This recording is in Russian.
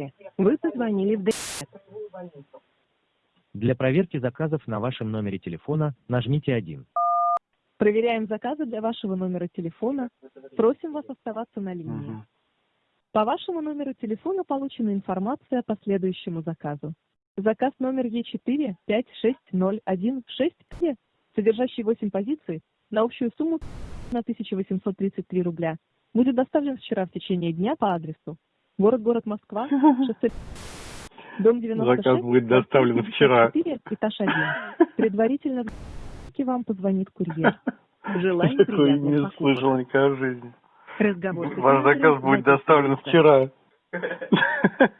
Здравствуйте. Вы позвонили в ДС. Для проверки заказов на вашем номере телефона нажмите 1. Проверяем заказы для вашего номера телефона. Просим вас оставаться на линии. Мгм. По вашему номеру телефона получена информация по следующему заказу. Заказ номер Е4 56016, содержащий 8 позиций, на общую сумму на 1833 рубля, будет доставлен вчера в течение дня по адресу. Город-город Москва, шоссе дом 96, Заказ будет доставлен вчера. 54, этаж 1. Предварительно вам позвонит курьер. Желаем Такой не покупок. слышал никогда в жизни. Разговор Ваш заказ будет доставлен вчера.